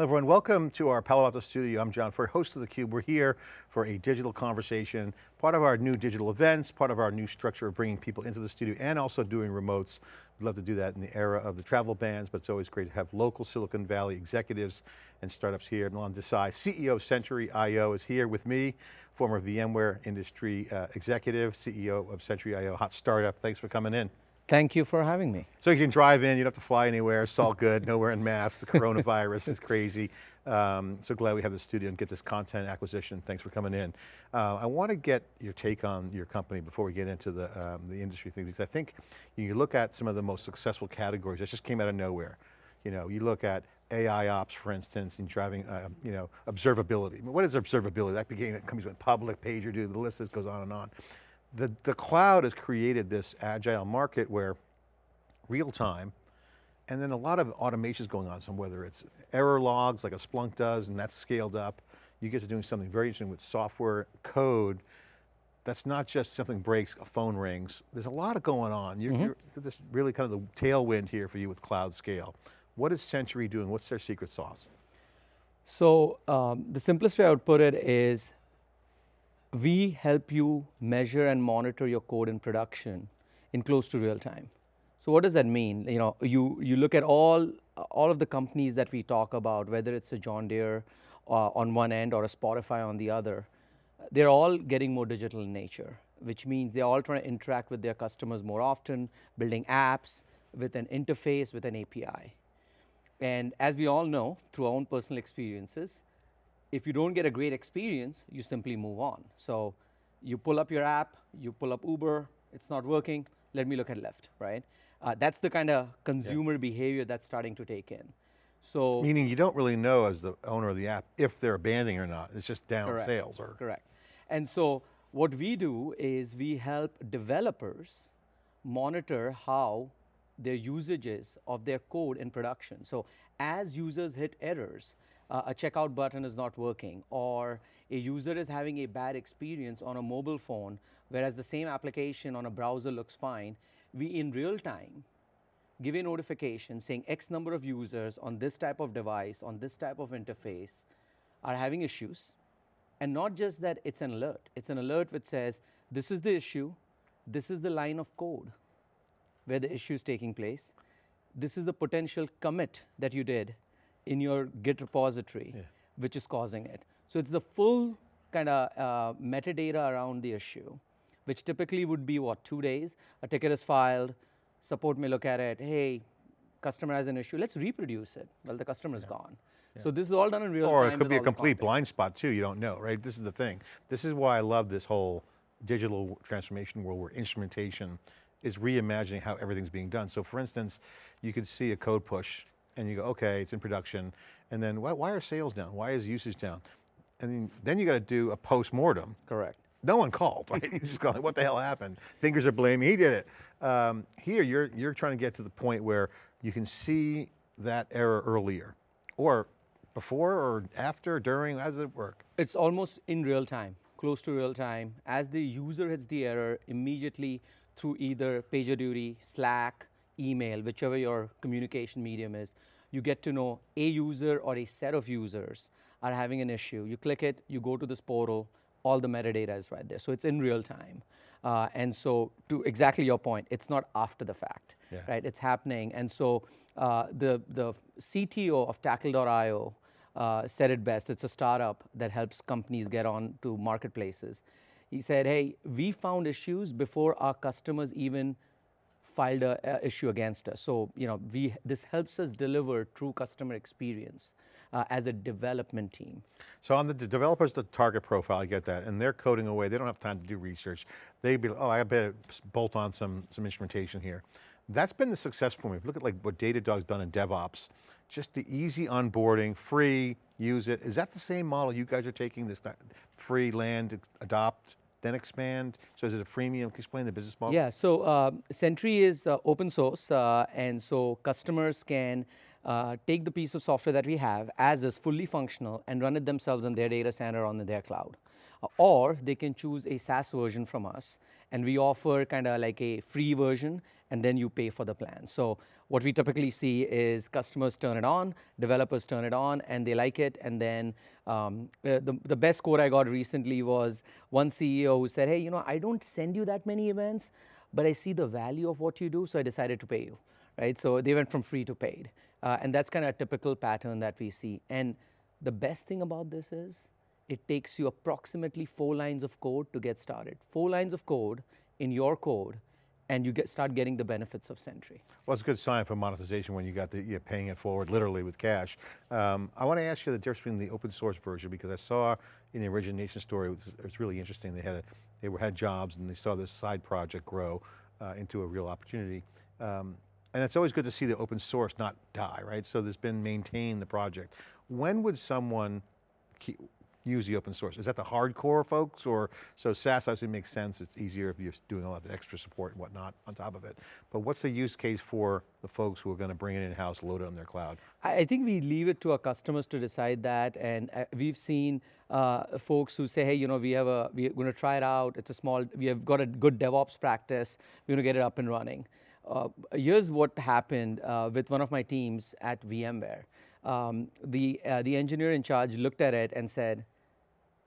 Hello everyone, welcome to our Palo Alto studio. I'm John Furrier, host of theCUBE. We're here for a digital conversation, part of our new digital events, part of our new structure of bringing people into the studio and also doing remotes. We'd love to do that in the era of the travel bans, but it's always great to have local Silicon Valley executives and startups here. Milan Desai, CEO of Sentry.io is here with me, former VMware industry uh, executive, CEO of Sentry.io, hot startup. Thanks for coming in. Thank you for having me. So you can drive in, you don't have to fly anywhere, it's all good, no wearing masks, the coronavirus is crazy. Um, so glad we have the studio and get this content acquisition. Thanks for coming in. Uh, I want to get your take on your company before we get into the, um, the industry thing, because I think you look at some of the most successful categories that just came out of nowhere. You know, you look at AI ops, for instance, in driving, uh, you know, observability. What is observability? That became, comes with public, PagerDuty, the list goes on and on the, the cloud has created this agile market where real time, and then a lot of automation is going on, so whether it's error logs like a Splunk does, and that's scaled up, you get to doing something very interesting with software code, that's not just something breaks, a phone rings. There's a lot of going on. You're, mm -hmm. you're this really kind of the tailwind here for you with cloud scale. What is Sentry doing? What's their secret sauce? So um, the simplest way I would put it is we help you measure and monitor your code in production in close to real time. So what does that mean? You know, you, you look at all, all of the companies that we talk about, whether it's a John Deere uh, on one end or a Spotify on the other, they're all getting more digital in nature, which means they're all trying to interact with their customers more often, building apps with an interface, with an API. And as we all know, through our own personal experiences, if you don't get a great experience, you simply move on. So you pull up your app, you pull up Uber, it's not working, let me look at Lyft, right? Uh, that's the kind of consumer yeah. behavior that's starting to take in. So Meaning you don't really know as the owner of the app if they're abandoning or not, it's just down correct, sales or. Correct, and so what we do is we help developers monitor how their usages of their code in production. So as users hit errors, uh, a checkout button is not working or a user is having a bad experience on a mobile phone, whereas the same application on a browser looks fine, we in real time give a notification saying X number of users on this type of device, on this type of interface are having issues. And not just that it's an alert, it's an alert which says, this is the issue, this is the line of code where the issue is taking place, this is the potential commit that you did, in your Git repository, yeah. which is causing it. So it's the full kind of uh, metadata around the issue, which typically would be what, two days? A ticket is filed, support may look at it, hey, customer has an issue, let's reproduce it. Well, the customer is yeah. gone. Yeah. So this is all done in real or time. Or it could be a complete blind spot too, you don't know, right? This is the thing. This is why I love this whole digital transformation world where instrumentation is reimagining how everything's being done. So for instance, you could see a code push and you go, okay, it's in production. And then why, why are sales down? Why is usage down? And then, then you got to do a post-mortem. Correct. No one called, right? you just going, what the hell happened? Fingers are blaming, he did it. Um, here, you're, you're trying to get to the point where you can see that error earlier or before or after, during, how does it work? It's almost in real time, close to real time. As the user hits the error, immediately through either PagerDuty, Slack, email, whichever your communication medium is, you get to know a user or a set of users are having an issue. You click it, you go to this portal, all the metadata is right there. So it's in real time. Uh, and so to exactly your point, it's not after the fact, yeah. right? It's happening. And so uh, the, the CTO of Tackle.io uh, said it best. It's a startup that helps companies get on to marketplaces. He said, hey, we found issues before our customers even filed a, a, issue against us. So you know, we this helps us deliver true customer experience uh, as a development team. So on the developers, the target profile, I get that, and they're coding away. They don't have time to do research. They be, oh, I better bolt on some some instrumentation here. That's been the success for me. If you look at like what Datadog's done in DevOps, just the easy onboarding, free, use it. Is that the same model you guys are taking, this free land, adopt, then expand? So is it a freemium? Can you explain the business model? Yeah, so uh, Sentry is uh, open source, uh, and so customers can uh, take the piece of software that we have as is fully functional and run it themselves on their data center on their cloud. Or they can choose a SaaS version from us, and we offer kind of like a free version, and then you pay for the plan. So what we typically see is customers turn it on, developers turn it on, and they like it, and then um, uh, the, the best quote I got recently was one CEO who said, hey, you know, I don't send you that many events, but I see the value of what you do, so I decided to pay you, right? So they went from free to paid. Uh, and that's kind of a typical pattern that we see. And the best thing about this is it takes you approximately four lines of code to get started. Four lines of code in your code and you get, start getting the benefits of Sentry. Well, it's a good sign for monetization when you got the, you're paying it forward literally with cash. Um, I want to ask you the difference between the open source version because I saw in the origination story, it was, it was really interesting. They had a, they were, had jobs and they saw this side project grow uh, into a real opportunity. Um, and it's always good to see the open source not die, right? So there's been maintained the project. When would someone keep, use the open source? Is that the hardcore folks or, so SaaS obviously makes sense, it's easier if you're doing a lot extra support and whatnot on top of it. But what's the use case for the folks who are going to bring it in-house, load it on their cloud? I I think we leave it to our customers to decide that, and uh, we've seen uh, folks who say, hey, you know, we have a, we're going to try it out, it's a small, we have got a good DevOps practice, we're going to get it up and running. Uh, here's what happened uh, with one of my teams at VMware. Um, the, uh, the engineer in charge looked at it and said,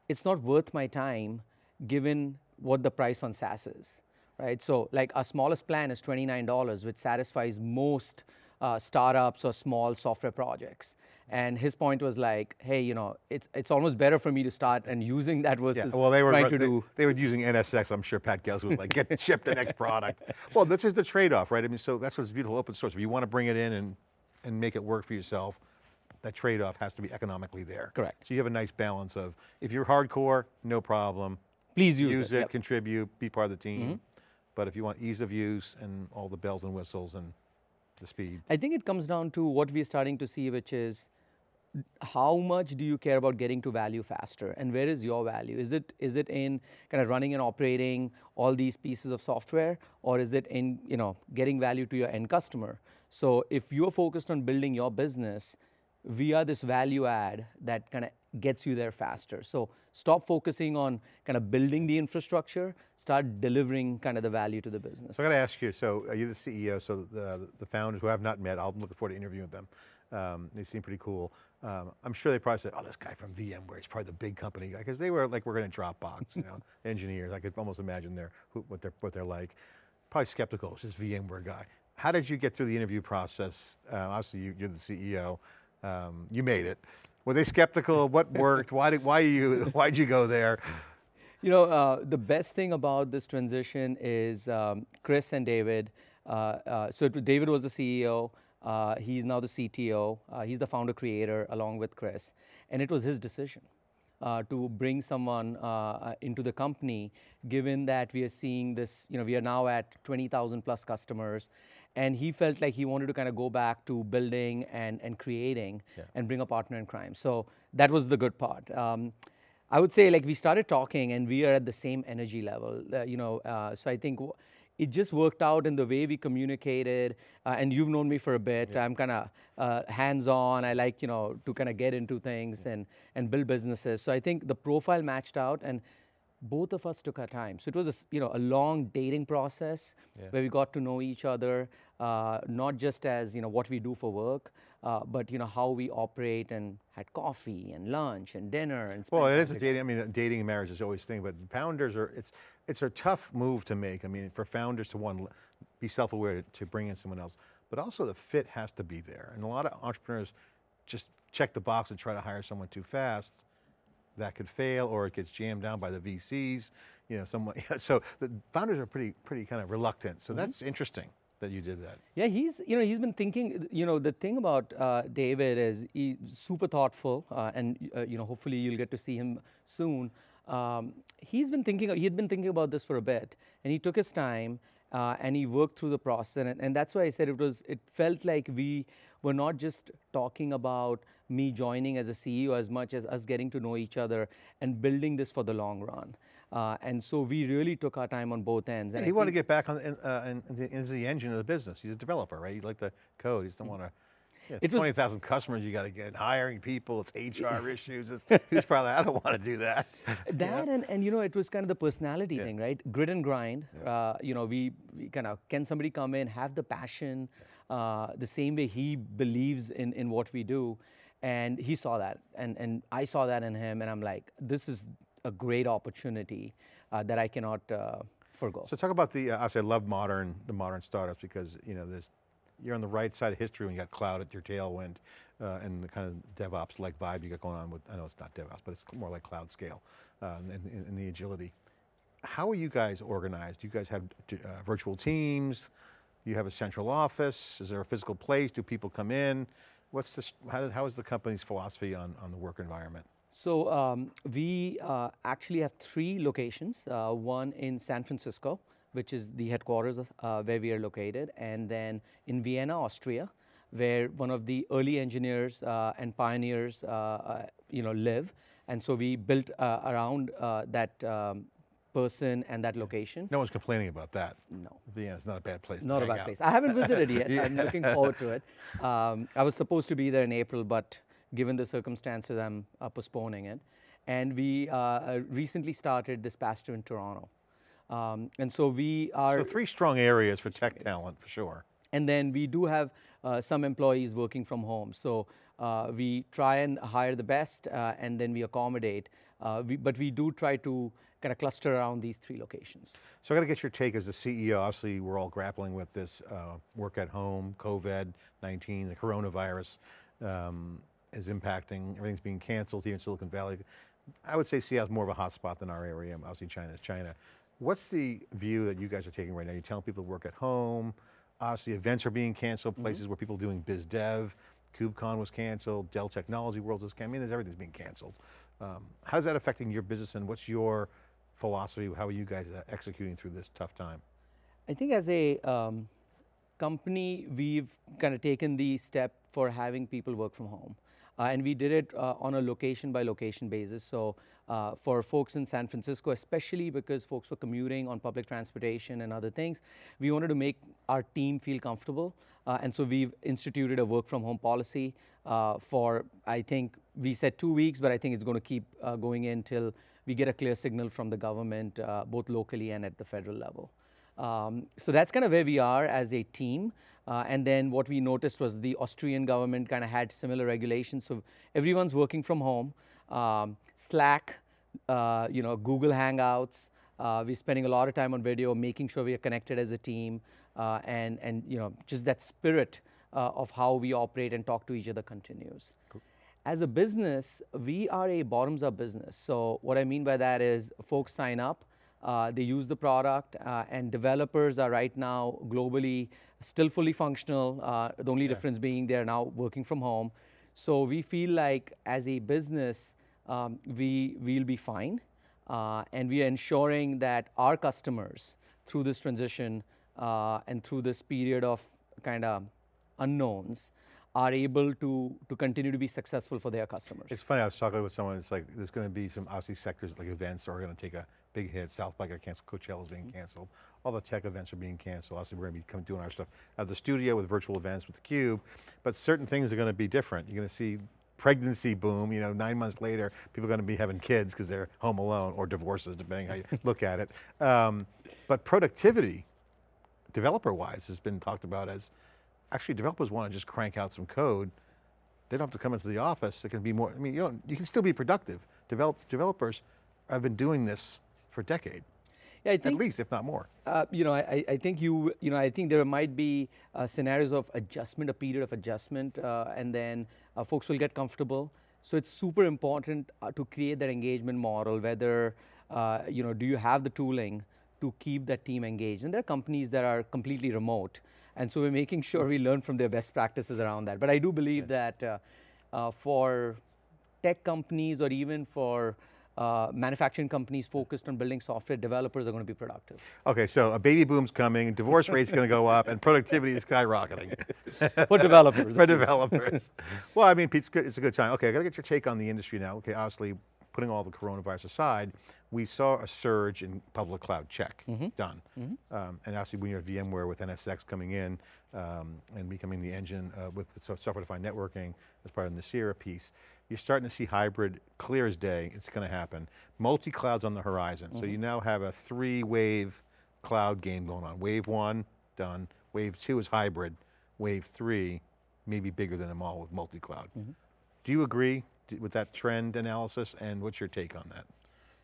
it's not worth my time given what the price on SaaS is, right? So like our smallest plan is $29, which satisfies most uh, startups or small software projects. And his point was like, hey, you know, it's, it's almost better for me to start and using that versus Yeah, well, they were trying to they, do. they were using NSX. I'm sure Pat Gels would like, get ship the next product. Well, this is the trade-off, right? I mean, so that's what's beautiful open source. If you want to bring it in and and make it work for yourself, that trade-off has to be economically there. Correct. So you have a nice balance of if you're hardcore, no problem. Please use, Use it. it, yep. Contribute, be part of the team. Mm-hmm. But if you want ease of use and all the bells and whistles and the speed. I think it comes down to what we're starting to see, which is how much do you care about getting to value faster and where is your value is it is it in kind of running and operating all these pieces of software or is it in you know getting value to your end customer so if you're focused on building your business are this value add that kind of gets you there faster so stop focusing on kind of building the infrastructure start delivering kind of the value to the business So I got to ask you, so are you the CEO, so the, the founders who I have not met, I'm looking forward to interviewing them. Um, they seem pretty cool. Um, I'm sure they probably said, oh, this guy from VMware, he's probably the big company guy, because they were like, we're going to Dropbox, you know, engineers. I could almost imagine their, who, what, they're, what they're like. Probably skeptical, it's this VMware guy. How did you get through the interview process? Uh, obviously, you, you're the CEO. Um, you made it. Were they skeptical? What worked? Why did why you why'd you go there? You know, uh, the best thing about this transition is um, Chris and David. Uh, uh, so David was the CEO. Uh, he's now the CTO. Uh, he's the founder creator along with Chris, and it was his decision uh, to bring someone into the company, given that we are seeing this. You know, we are now at 20,000 plus customers, and he felt like he wanted to kind of go back to building and and creating Yeah. and bring a partner in crime. So that was the good part. Um, I would say like we started talking and we are at the same energy level, uh, you know. Uh, so I think it just worked out in the way we communicated. Uh, and you've known me for a bit. I'm kind of uh, hands-on. I like you know to kind of get into things and and build businesses. So I think the profile matched out and. Both of us took our time, so it was a you know a long dating process Yeah. where we got to know each other, uh, not just as you know what we do for work, uh, but you know how we operate and had coffee and lunch and dinner and. Well, it is a dating, I mean, dating and marriage is always a thing, but founders are, it's, it's a tough move to make. I mean, for founders to one, be self-aware to, to bring in someone else, but also the fit has to be there. And a lot of entrepreneurs just check the box and try to hire someone too fast. That could fail or it gets jammed down by the VCs, you know, someone, so the founders are pretty, pretty kind of reluctant. So that's interesting that you did that. Yeah, he's you know he's been thinking. You know the thing about uh, David is he's super thoughtful, uh, and uh, you know hopefully you'll get to see him soon. Um, he's been thinking. He had been thinking about this for a bit, and he took his time uh, and he worked through the process. And, and that's why I said it was. It felt like we were not just talking about me joining as a CEO as much as us getting to know each other and building this for the long run. Uh, and so we really took our time on both ends. And he wanted to get back on, in, uh, in, into, into the engine of the business. He's a developer, right? He liked the code, he just Mm. don't want to Yeah, 20,000 customers you got to get, hiring people, it's HR issues. It's, who's probably, I don't want to do that. That and, and you know it was kind of the personality Yeah. thing, right? Grit and grind. Uh, you know, we, we kind of can somebody come in have the passion, uh, the same way he believes in in what we do, and he saw that, and and I saw that in him, and I'm like, this is a great opportunity uh, that I cannot uh, forego. So talk about the, uh, obviously I love modern, the modern startups because, you know, there's, you're on the right side of history when you got cloud at your tailwind uh, and the kind of DevOps like vibe you got going on with, I know it's not DevOps, but it's more like cloud scale uh, and, and- the agility. How are you guys organized? Do you guys have uh, virtual teams? Do you have a central office? Is there a physical place? Do people come in? What's the, how, how is the company's philosophy on, on the work environment? So um, we uh, actually have three locations. Uh, one in San Francisco, which is the headquarters of, uh, where we are located, and then in Vienna, Austria, where one of the early engineers uh, and pioneers, uh, uh, you know, live. And so we built around that um, person and that location. No one's complaining about that. No. Vienna's not a bad place to Not a bad out. place. I haven't visited yet. Yeah. I'm looking forward to it. Um, I was supposed to be there in April, but given the circumstances, I'm uh, postponing it. And we uh, uh, recently started this past year in Toronto. Um, and so we are, So three strong areas for tech talent, for sure. and then we do have uh, some employees working from home. So uh, we try and hire the best, uh, and then we accommodate. Uh, we, but we do try to kind of cluster around these three locations. So I got to get your take as a CEO. Obviously, we're all grappling with this uh, work at home, COVID-19, the coronavirus um, is impacting, everything's being canceled here in Silicon Valley. I would say Seattle's more of a hotspot than our area. Obviously, China is China. What's the view that you guys are taking right now? You're telling people to work at home. Obviously, events are being canceled, places where people are doing biz dev. KubeCon was canceled, Dell Technology World was canceled. I mean, there's, everything's being canceled. Um, how's that affecting your business and what's your philosophy? How are you guys uh, executing through this tough time? I think as a um, company, we've kind of taken the step for having people work from home. Uh, and we did it uh, on a location by location basis. So uh, for folks in San Francisco, especially because folks were commuting on public transportation and other things, we wanted to make our team feel comfortable. Uh, and so we've instituted a work from home policy uh, for, I think, we said two weeks, but I think it's going to keep going in till we get a clear signal from the government, uh, both locally and at the federal level. Um, so that's kind of where we are as a team. Uh, and then what we noticed was the Austrian government kind of had similar regulations. So everyone's working from home. Um, Slack, uh, you know, Google Hangouts. Uh, we're spending a lot of time on video, making sure we are connected as a team, uh, and and you know, just that spirit uh, of how we operate and talk to each other continues. As a business, we are a bottoms up business. So, what I mean by that is folks sign up, uh, they use the product, uh, and developers are right now globally still fully functional. Uh, the only difference being they're now working from home. So, we feel like as a business, um, we will be fine. Uh, and we are ensuring that our customers, through this transition uh, and through this period of kind of unknowns, are able to, to continue to be successful for their customers. It's funny, I was talking with someone, it's like, there's going to be some obviously sectors like events are going to take a big hit. South by got canceled, Coachella's being canceled. All the tech events are being canceled. Obviously we're going to be doing our stuff at the studio with virtual events with theCUBE, but certain things are going to be different. You're going to see pregnancy boom, you know, nine months later, people are going to be having kids because they're home alone or divorces, depending how you look at it. Um, but productivity, developer-wise, has been talked about as, actually developers want to just crank out some code. They don't have to come into the office. It can be more, I mean, you don't, you can still be productive. Develop, developers have been doing this for a decade, yeah, I at least, if not more. Uh, you know, I, I- I think you, you know, I think there might be uh, scenarios of adjustment, a period of adjustment, uh, and then uh, folks will get comfortable. So it's super important uh, to create that engagement model. Whether, uh, you know, do you have the tooling to keep that team engaged? And there are companies that are completely remote, and so we're making sure we learn from their best practices around that. But I do believe that uh, uh, for tech companies or even for uh, manufacturing companies focused on building software, developers are going to be productive. Okay, so a baby boom's coming, divorce rate's going to go up, and productivity is skyrocketing. For developers, For developers. well, I mean, Pete, it's, good, it's a good time. Okay, I got to get your take on the industry now. Okay, obviously, putting all the coronavirus aside, we saw a surge in public cloud check, done. Um, and obviously when you're at VMware with NSX coming in um, and becoming the engine uh, with software-defined networking as part of the Nicira piece, you're starting to see hybrid clear as day, it's going to happen. Multi-cloud's on the horizon, so you now have a three-wave cloud game going on. Wave one, done. Wave two is hybrid. Wave three, maybe bigger than them all with multi-cloud. Do you agree with that trend analysis and what's your take on that?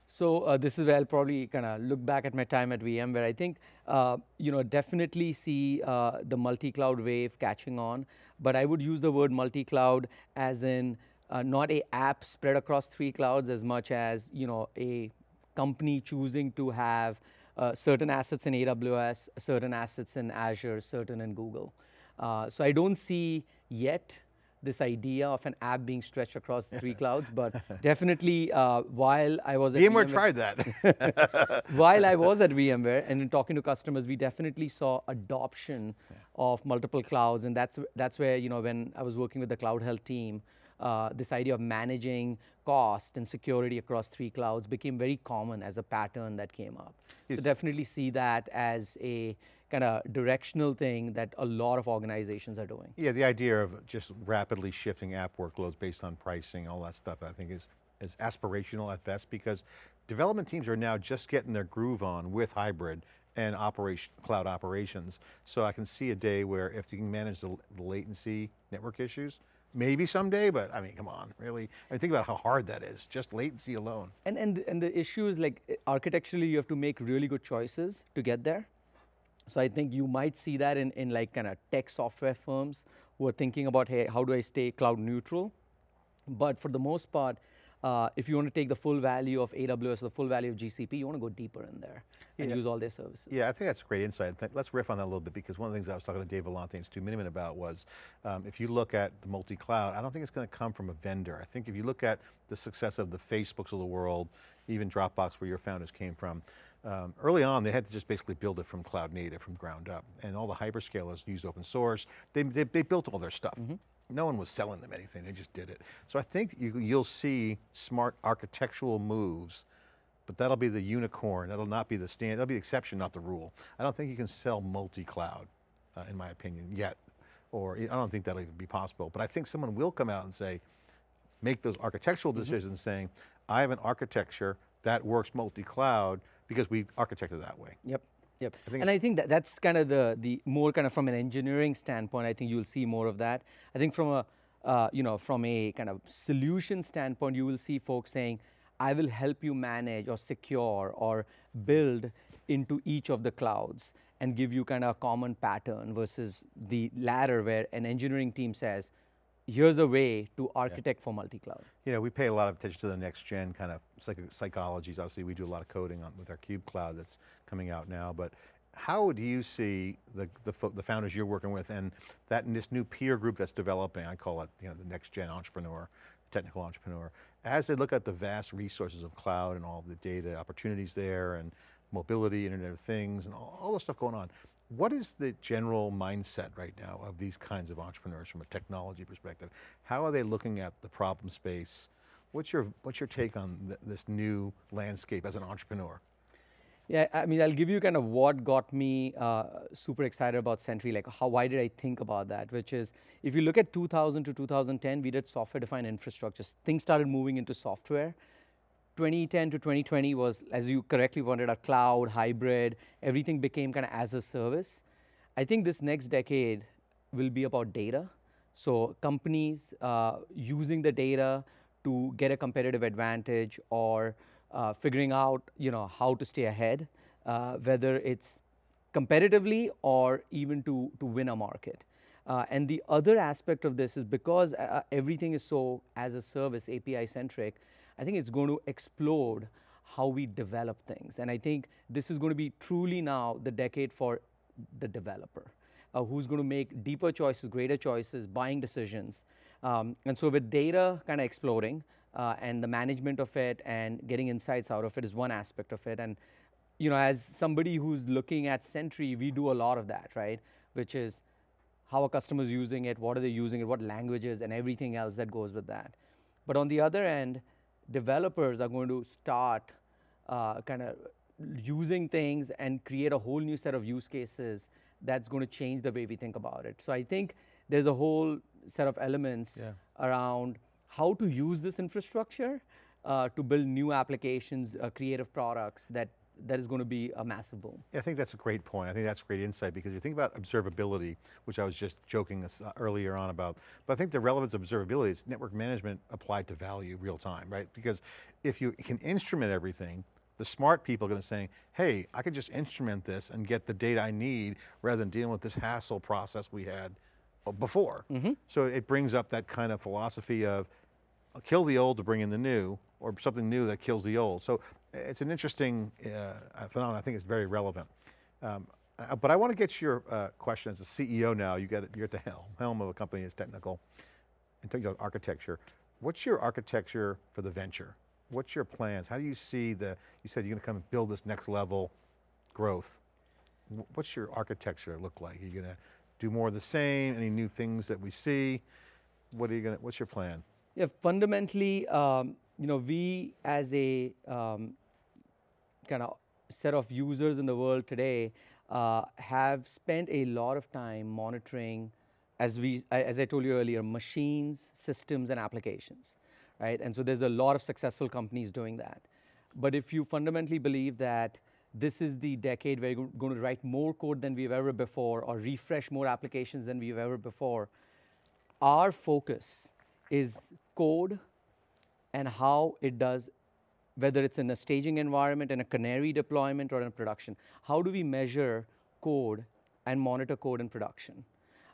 So uh, this is where I'll probably kind of look back at my time at VMware. I think uh, you know definitely see uh, the multi-cloud wave catching on, but I would use the word multi-cloud as in uh, not a app spread across three clouds as much as you know a company choosing to have uh, certain assets in AWS, certain assets in Azure, certain in Google. Uh, so I don't see yet this idea of an app being stretched across three clouds, but definitely uh, while I was at VMware tried that. while I was at VMware and in talking to customers, we definitely saw adoption of multiple clouds, and that's that's where you know when I was working with the Cloud Health team, uh, this idea of managing cost and security across three clouds became very common as a pattern that came up. So definitely see that as a kind of directional thing that a lot of organizations are doing. yeah, the idea of just rapidly shifting app workloads based on pricing, all that stuff, I think is, is aspirational at best because development teams are now just getting their groove on with hybrid and operation, cloud operations. So I can see a day where if you can manage the, the latency network issues, maybe someday, but I mean, come on, really? I mean, think about how hard that is, just latency alone. And and and the issue is like architecturally, you have to make really good choices to get there. So I think you might see that in in like kind of tech software firms who are thinking about hey, how do I stay cloud neutral? But for the most part, uh, if you want to take the full value of AWS, the full value of GCP, you want to go deeper in there and Yeah. use all their services. Yeah, I think that's a great insight. Let's riff on that a little bit because one of the things I was talking to Dave Vellante and Stu Miniman about was um, if you look at the multi-cloud, I don't think it's going to come from a vendor. I think if you look at the success of the Facebooks of the world, even Dropbox where your founders came from, um, early on they had to just basically build it from cloud native, from ground up. And all the hyperscalers used open source. They, they, they built all their stuff. No one was selling them anything, they just did it. So I think you, you'll see smart architectural moves but that'll be the unicorn. That'll not be the stand. That'll be the exception, not the rule. I don't think you can sell multi-cloud, uh, in my opinion, yet. Or I don't think that'll even be possible. But I think someone will come out and say, make those architectural decisions saying, I have an architecture that works multi-cloud because we architected that way. Yep. Yep. think and I think that that's kind of the the more kind of from an engineering standpoint. I think you'll see more of that. I think from a uh, you know from a kind of solution standpoint, you will see folks saying, "I will help you manage or secure or build into each of the clouds and give you kind of a common pattern." Versus the latter, where an engineering team says, "Here's a way to architect for multi-cloud." You know, we pay a lot of attention to the next gen kind of psych- psychologies. Obviously, we do a lot of coding on, with our Cube Cloud that's coming out now. But how do you see the, the, the founders you're working with and that and this new peer group that's developing, I call it you know, the next gen entrepreneur, technical entrepreneur, as they look at the vast resources of cloud and all the data opportunities there and mobility, Internet of Things, and all, all the stuff going on. What is the general mindset right now of these kinds of entrepreneurs from a technology perspective? How are they looking at the problem space? What's your, what's your take on th this new landscape as an entrepreneur? Yeah, I mean, I'll give you kind of what got me uh, super excited about Sentry. Like, how why did I think about that? Which is, if you look at 2000 to 2010, we did software-defined infrastructure. Things started moving into software. 2010 to 2020 was, as you correctly pointed out, cloud, hybrid. Everything became kind of as a service. I think this next decade will be about data. So companies uh, using the data to get a competitive advantage or uh, figuring out, you know, how to stay ahead, uh, whether it's competitively or even to, to win a market. Uh, and the other aspect of this is because uh, everything is so as a service API centric, I think it's going to explode how we develop things. And I think this is going to be truly now the decade for the developer, uh, who's going to make deeper choices, greater choices, buying decisions. Um, and so with data kind of exploding uh, and the management of it and getting insights out of it is one aspect of it. And you know, as somebody who's looking at Sentry, we do a lot of that, right? Which is how are customers using it, what are they using it, what languages, and everything else that goes with that. But on the other end, developers are going to start uh, kind of using things and create a whole new set of use cases that's going to change the way we think about it. So I think there's a whole set of elements Yeah. around how to use this infrastructure uh, to build new applications, uh, creative products that that is going to be a massive boom. Yeah, I think that's a great point. I think that's great insight because you think about observability, which I was just joking uh, earlier on about, but I think the relevance of observability is network management applied to value real time, right? Because if you can instrument everything, the smart people are going to say, hey, I can just instrument this and get the data I need rather than dealing with this hassle process we had uh, before. So it brings up that kind of philosophy of uh, kill the old to bring in the new, or something new that kills the old. So it's an interesting uh, phenomenon. I think it's very relevant. Um, uh, but I want to get to your uh, question as a CEO now. You got you're at the helm, helm of a company that's technical, and talking about architecture. What's your architecture for the venture? What's your plans? How do you see the? You said you're going to come and build this next level growth. What's your architecture look like? Are you going to do more of the same? Any new things that we see? What are you going to? What's your plan? Yeah, fundamentally, um, you know, we as a um, kind of set of users in the world today uh, have spent a lot of time monitoring, as we, as I told you earlier, machines, systems, and applications, right? And so there's a lot of successful companies doing that. But if you fundamentally believe that this is the decade where you're going to write more code than we've ever before, or refresh more applications than we've ever before, our focus is code and how it does, whether it's in a staging environment, in a canary deployment, or in production. How do we measure code and monitor code in production?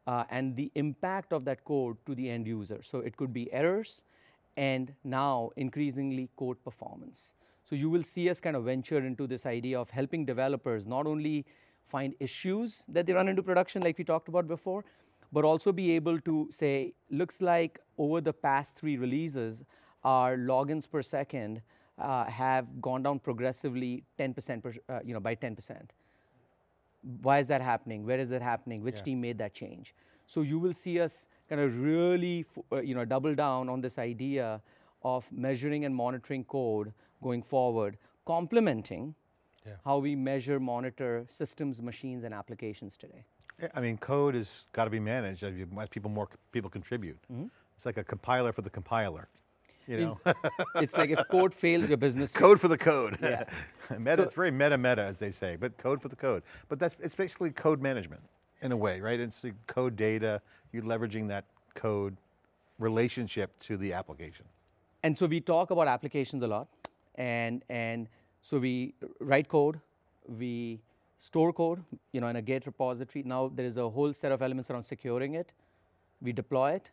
Uh, and the impact of that code to the end user. So it could be errors, and now increasingly code performance. So you will see us kind of venture into this idea of helping developers not only find issues that they run into production like we talked about before, but also be able to say, looks like over the past three releases, our logins per second uh, have gone down progressively 10% per, uh, you know, by 10%. Why is that happening? Where is that happening? Which Yeah. team made that change? So you will see us kind of really, f- uh, you know, double down on this idea of measuring and monitoring code going forward, complementing Yeah. how we measure, monitor systems, machines, and applications today. I mean, code has got to be managed as, people more people contribute. Mm-hmm. It's like a compiler for the compiler. You know, it's like if code fails, your business code for the code. Yeah. meta, So- it's very meta meta as they say, but code for the code. But that's it's basically code management in a way, right? It's the code data. You're leveraging that code relationship to the application. and so we talk about applications a lot and and so we write code we store code you know in a git repository now there is a whole set of elements around securing it we deploy it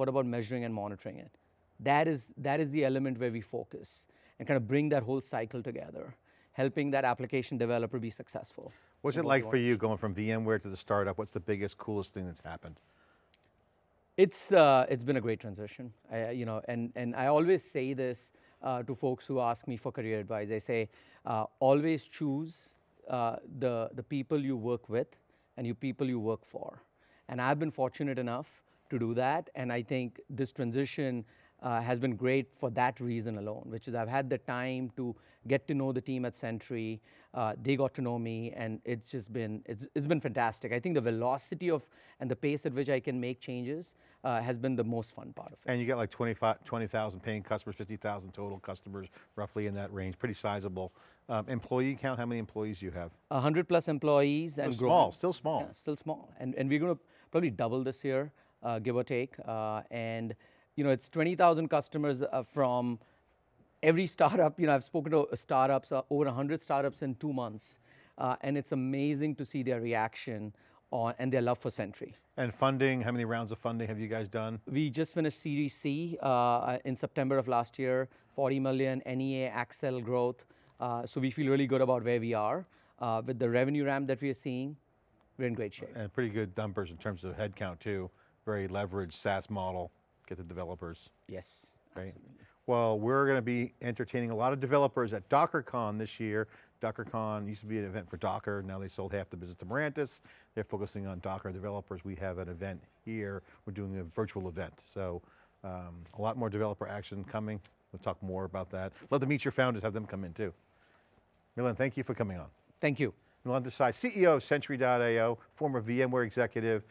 what about measuring and monitoring it that is that is the element where we focus and kind of bring that whole cycle together helping that application developer be successful What's it like for you going from VMware to the startup? What's the biggest, coolest thing that's happened? It's uh, it's been a great transition, I, you know, and and I always say this uh, to folks who ask me for career advice. I say uh, always choose uh, the the people you work with and you people you work for, and I've been fortunate enough to do that, and I think this transition uh, has been great for that reason alone, which is I've had the time to get to know the team at Sentry. Uh, they got to know me, and it's just been it's, it's been fantastic. I think the velocity of and the pace at which I can make changes uh, has been the most fun part of it. And you got like 25 20,000 paying customers, 50,000 total customers, roughly in that range, pretty sizable. Um, employee count, how many employees do you have? A hundred plus employees and small, growing. still small. Yeah, still small, and and we're going to probably double this year, uh, give or take. Uh, and you know, it's twenty thousand customers uh, from every startup. You know, I've spoken to uh, startups, uh, over hundred startups in two months, uh, and it's amazing to see their reaction on and their love for Sentry. And funding, how many rounds of funding have you guys done? We just finished Series C uh, in September of last year, 40 million NEA Accel growth. Uh, so we feel really good about where we are. Uh, with the revenue ramp that we are seeing, we're in great shape. And pretty good numbers in terms of headcount too. Very leveraged SaaS model, get the developers. Yes, Right. absolutely. Well, we're going to be entertaining a lot of developers at DockerCon this year. DockerCon used to be an event for Docker. Now they sold half the business to Mirantis. They're focusing on Docker developers. We have an event here. We're doing a virtual event. So um, a lot more developer action coming. We'll talk more about that. Love to meet your founders, have them come in too. Milan, thank you for coming on. Thank you. Milan Desai, CEO of Sentry.io, former VMware executive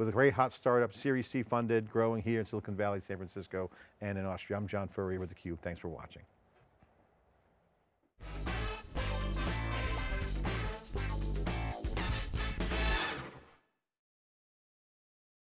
with a great hot startup, Series C funded, growing here in Silicon Valley, San Francisco, and in Austria. I'm John Furrier with theCUBE, thanks for watching.